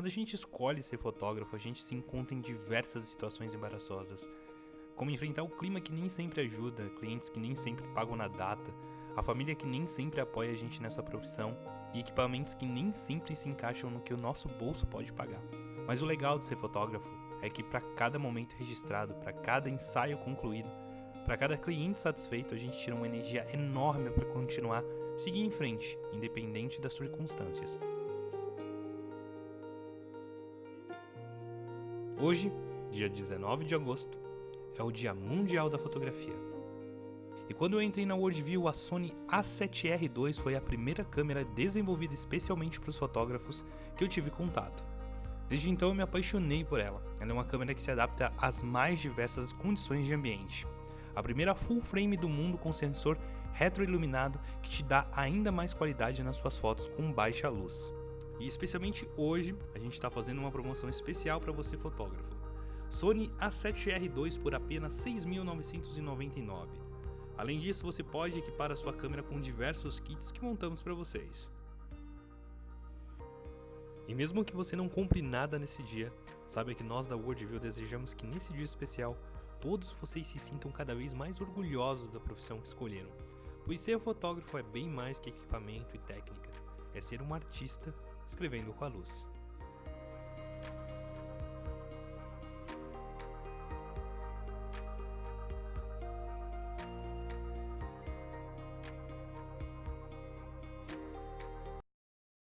Quando a gente escolhe ser fotógrafo, a gente se encontra em diversas situações embaraçosas, como enfrentar o clima que nem sempre ajuda, clientes que nem sempre pagam na data, a família que nem sempre apoia a gente nessa profissão e equipamentos que nem sempre se encaixam no que o nosso bolso pode pagar. Mas o legal de ser fotógrafo é que para cada momento registrado, para cada ensaio concluído, para cada cliente satisfeito, a gente tira uma energia enorme para continuar, seguir em frente, independente das circunstâncias. Hoje, dia 19 de agosto, é o Dia Mundial da Fotografia. E quando eu entrei na Worldview, a Sony A7R2 foi a primeira câmera desenvolvida especialmente para os fotógrafos que eu tive contato. Desde então eu me apaixonei por ela. Ela é uma câmera que se adapta às mais diversas condições de ambiente. A primeira full frame do mundo com sensor retroiluminado que te dá ainda mais qualidade nas suas fotos com baixa luz. E especialmente hoje, a gente está fazendo uma promoção especial para você fotógrafo. Sony A7R2 por apenas R$ 6.999. Além disso, você pode equipar a sua câmera com diversos kits que montamos para vocês. E mesmo que você não compre nada nesse dia, saiba que nós da Worldview desejamos que nesse dia especial todos vocês se sintam cada vez mais orgulhosos da profissão que escolheram. Pois ser fotógrafo é bem mais que equipamento e técnica, é ser um artista escrevendo com a luz.